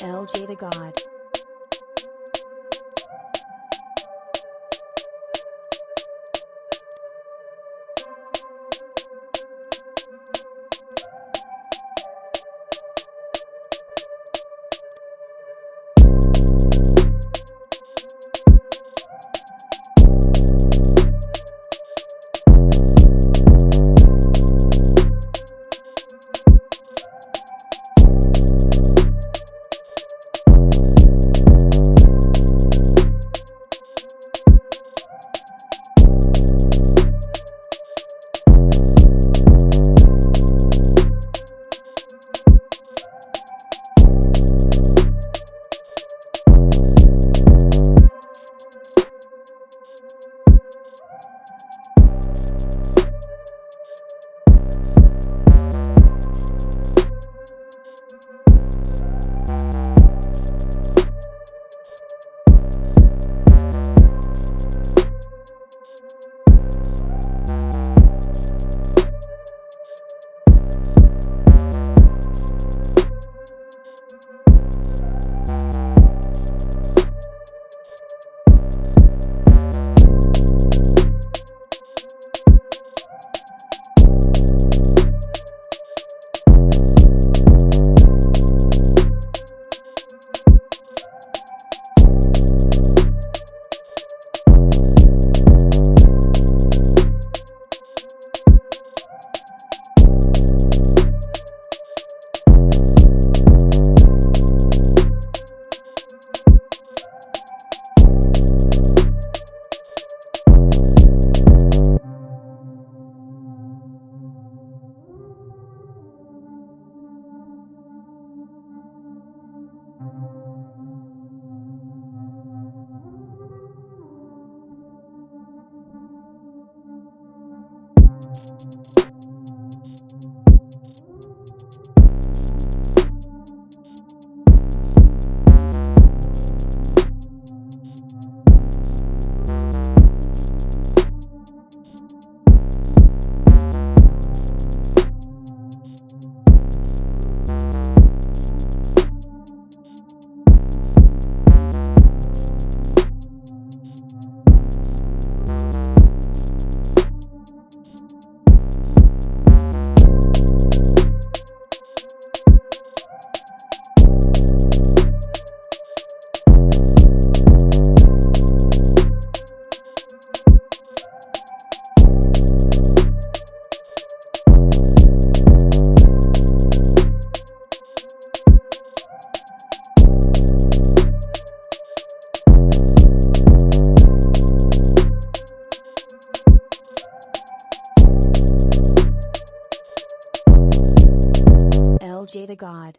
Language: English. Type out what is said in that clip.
LJ the God. LJ the God.